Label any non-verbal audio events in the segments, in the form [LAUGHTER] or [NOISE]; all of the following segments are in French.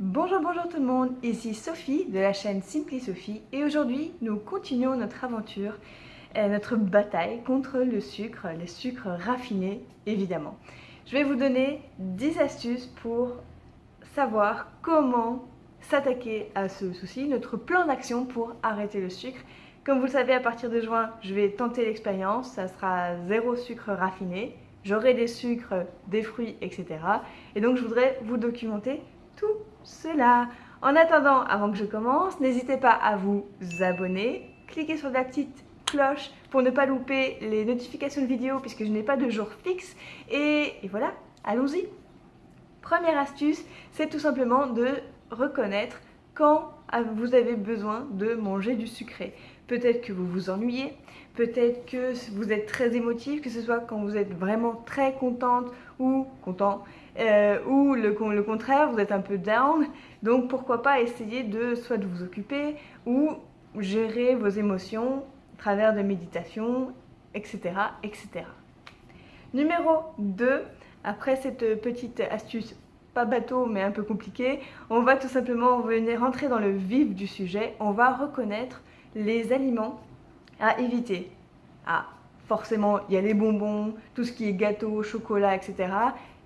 Bonjour, bonjour tout le monde, ici Sophie de la chaîne Simply Sophie et aujourd'hui nous continuons notre aventure, euh, notre bataille contre le sucre, les sucres raffinés évidemment. Je vais vous donner 10 astuces pour savoir comment s'attaquer à ce souci, notre plan d'action pour arrêter le sucre. Comme vous le savez, à partir de juin, je vais tenter l'expérience, ça sera zéro sucre raffiné, j'aurai des sucres, des fruits, etc. Et donc je voudrais vous documenter tout cela. En attendant, avant que je commence, n'hésitez pas à vous abonner, cliquez sur la petite cloche pour ne pas louper les notifications de vidéos puisque je n'ai pas de jour fixe. Et, et voilà, allons-y. Première astuce, c'est tout simplement de reconnaître quand vous avez besoin de manger du sucré. Peut-être que vous vous ennuyez, peut-être que vous êtes très émotif, que ce soit quand vous êtes vraiment très contente ou content, euh, ou le, contraire, vous êtes un peu down. Donc pourquoi pas essayer de soit de vous occuper ou gérer vos émotions à travers de méditation, etc. etc. Numéro 2, après cette petite astuce pas bateau mais un peu compliquée, on va tout simplement venir rentrer dans le vif du sujet. On va reconnaître les aliments à éviter. Ah, forcément, il y a les bonbons, tout ce qui est gâteau, chocolat, etc.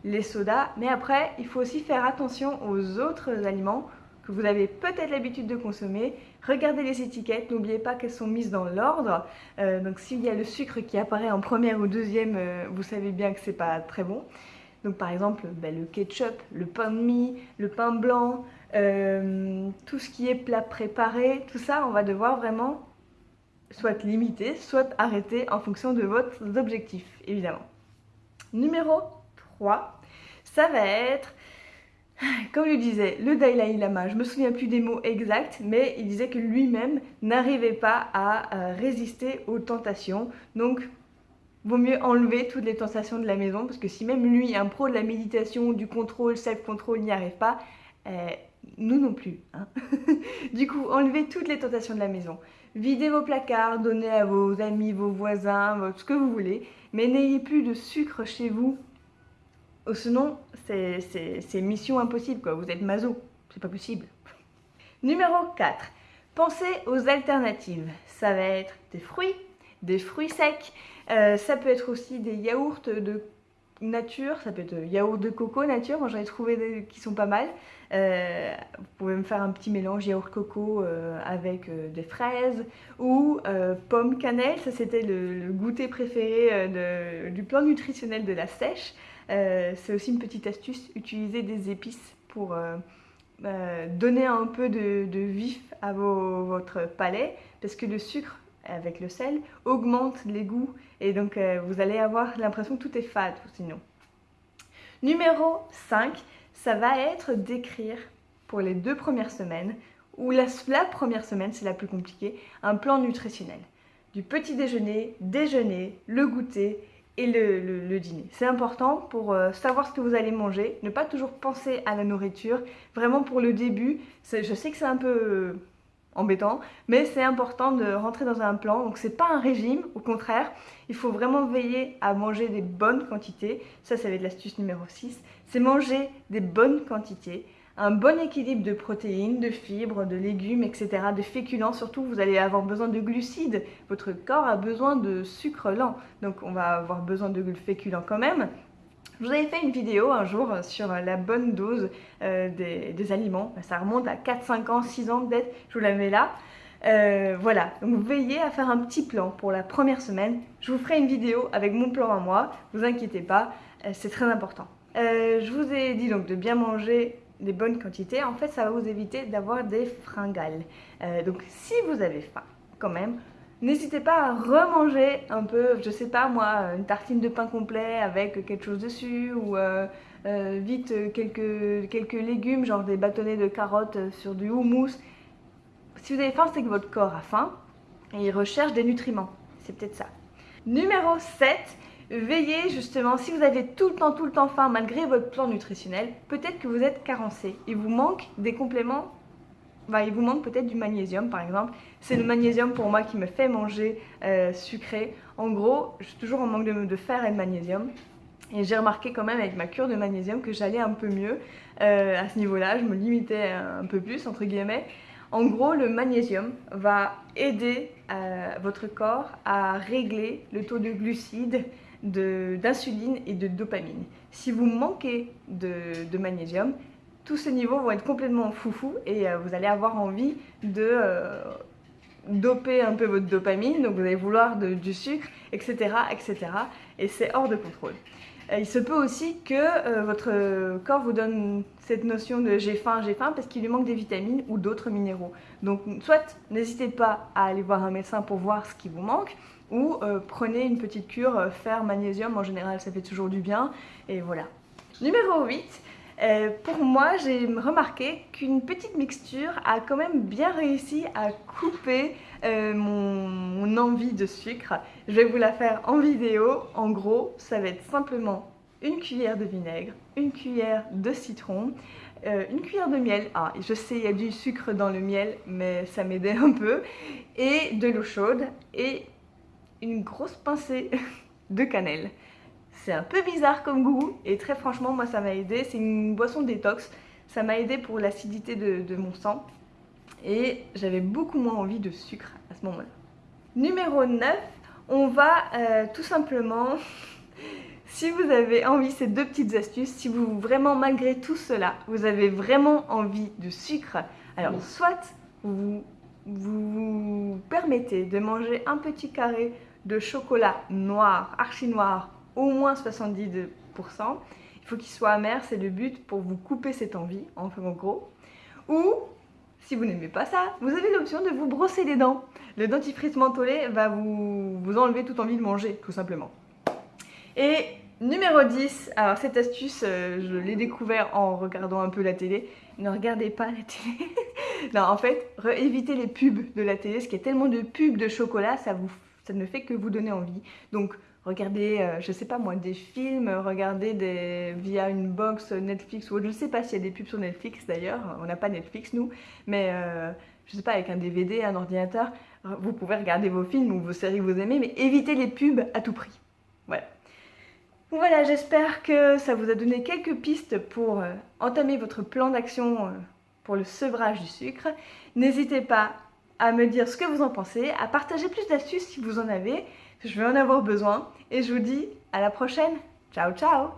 Les sodas. Mais après, il faut aussi faire attention aux autres aliments que vous avez peut-être l'habitude de consommer. Regardez les étiquettes, n'oubliez pas qu'elles sont mises dans l'ordre. Euh, donc s'il y a le sucre qui apparaît en première ou deuxième, euh, vous savez bien que c'est pas très bon. Donc par exemple, ben, le ketchup, le pain de mie, le pain blanc, euh, tout ce qui est plat préparé, tout ça, on va devoir vraiment soit limiter, soit arrêter en fonction de votre objectif, évidemment. Numéro 3, ça va être, comme le disait le Dalai Lama, je me souviens plus des mots exacts, mais il disait que lui-même n'arrivait pas à euh, résister aux tentations. Donc, vaut mieux enlever toutes les tentations de la maison, parce que si même lui, un pro de la méditation, du contrôle, self-control, n'y arrive pas, euh, nous non plus. Hein. [LAUGHS] du coup, enlevez toutes les tentations de la maison. Videz vos placards, donnez à vos amis, vos voisins, ce que vous voulez, mais n'ayez plus de sucre chez vous. Oh, sinon, c'est mission impossible, quoi. Vous êtes maso, c'est pas possible. [LAUGHS] Numéro 4. Pensez aux alternatives. Ça va être des fruits, des fruits secs, euh, ça peut être aussi des yaourts de nature, ça peut être yaourt de coco nature, moi j'en ai trouvé qui sont pas mal. Euh, vous pouvez me faire un petit mélange yaourt coco euh, avec des fraises ou pomme cannelle, ça c'était le, goûter préféré du plan nutritionnel de la sèche. C'est aussi une petite astuce, utiliser des épices pour donner un peu de, vif à votre palais parce que le sucre avec le sel augmente les goûts et donc euh, vous allez avoir l'impression que tout est fade sinon. Numéro 5, ça va être d'écrire pour les deux premières semaines ou la, première semaine, c'est la plus compliquée, un plan nutritionnel. Du petit déjeuner, déjeuner, le goûter et le, dîner. C'est important pour euh, savoir ce que vous allez manger, ne pas toujours penser à la nourriture. Vraiment pour le début, je sais que c'est un peu embêtant, mais c'est important de rentrer dans un plan. Donc c'est pas un régime, au contraire, il faut vraiment veiller à manger des bonnes quantités. Ça, ça va être l'astuce numéro 6. C'est manger des bonnes quantités, un bon équilibre de protéines, de fibres, de légumes, etc., de féculents. Surtout, vous allez avoir besoin de glucides. Votre corps a besoin de sucre lent, donc on va avoir besoin de féculents quand même. Je vous avais fait une vidéo un jour sur la bonne dose euh, des, aliments. Ça remonte à 4, 5 ans, 6 ans peut-être. Je vous la mets là. Euh, voilà, donc veillez à faire un petit plan pour la première semaine. Je vous ferai une vidéo avec mon plan à moi, vous inquiétez pas, euh, c'est très important. je vous ai dit donc de bien manger des bonnes quantités. En fait, ça va vous éviter d'avoir des fringales. donc si vous avez faim, quand même, N'hésitez pas à remanger un peu, je sais pas moi, une tartine de pain complet avec quelque chose dessus ou euh, euh, vite quelques, quelques légumes, genre des bâtonnets de carottes sur du houmous. Si vous avez faim, c'est que votre corps a faim et il recherche des nutriments. C'est peut-être ça. Numéro 7, veillez justement, si vous avez tout le temps, tout le temps faim malgré votre plan nutritionnel, peut-être que vous êtes carencé. Il vous manque des compléments bah, il vous manque peut-être du magnésium par exemple. C'est le magnésium pour moi qui me fait manger euh, sucré. En gros, je suis toujours en manque de, fer et de magnésium. Et j'ai remarqué quand même avec ma cure de magnésium que j'allais un peu mieux euh, à ce niveau-là, je me limitais un peu plus entre guillemets. En gros, le magnésium va aider euh, votre corps à régler le taux de glucides, d'insuline et de dopamine. Si vous manquez de, magnésium, tous ces niveaux vont être complètement foufou et euh, vous allez avoir envie de doper un peu votre dopamine, donc vous allez vouloir du sucre, etc. etc. et c'est hors de contrôle. Euh, il se peut aussi que euh, votre corps vous donne cette notion de j'ai faim, j'ai faim parce qu'il lui manque des vitamines ou d'autres minéraux. Donc soit n'hésitez pas à aller voir un médecin pour voir ce qui vous manque ou euh, prenez une petite cure fer magnésium, en général ça fait toujours du bien et voilà. Numéro 8, pour moi, j'ai remarqué qu'une petite mixture a quand même bien réussi à couper mon, envie de sucre. Je vais vous la faire en vidéo. En gros, ça va être simplement une cuillère de vinaigre, une cuillère de citron, euh, une cuillère de miel. Ah, je sais, il y a du sucre dans le miel, mais ça m'aidait un peu. Et de l'eau chaude et une grosse pincée [LAUGHS] de cannelle. C'est un peu bizarre comme goût et très franchement, moi ça m'a aidé. C'est une boisson détox. Ça m'a aidé pour l'acidité de, mon sang. Et j'avais beaucoup moins envie de sucre à ce moment-là. Numéro 9, on va euh, tout simplement [LAUGHS] si vous avez envie, ces deux petites astuces, si vous vraiment malgré tout cela, vous avez vraiment envie de sucre, alors soit vous vous permettez de manger un petit carré de chocolat noir, archi noir, au moins 70%. Il faut qu'il soit amer, c'est le but pour vous couper cette envie, en gros. Ou, si vous n'aimez pas ça, vous avez l'option de vous brosser les dents. Le dentifrice mentholé va vous, vous enlever toute envie de manger, tout simplement. Et numéro 10, alors cette astuce, euh, je l'ai découvert en regardant un peu la télé. Ne regardez pas la télé. [LAUGHS] non, en fait, évitez les pubs de la télé, qu'il y a tellement de pubs de chocolat, ça, ne fait que vous donner envie. Regardez, euh, je sais pas moi, des films, regardez des, via une box Netflix, ou je ne sais pas s'il y a des pubs sur Netflix d'ailleurs, on n'a pas Netflix nous, mais euh, je sais pas, avec un DVD, un ordinateur, vous pouvez regarder vos films ou vos séries que vous aimez, mais évitez les pubs à tout prix. Voilà. Voilà, j'espère que ça vous a donné quelques pistes pour euh, entamer votre plan d'action euh, pour le sevrage du sucre. N'hésitez pas à me dire ce que vous en pensez, à partager plus d'astuces si vous en avez, je vais en avoir besoin. Et je vous dis à la prochaine. Ciao, ciao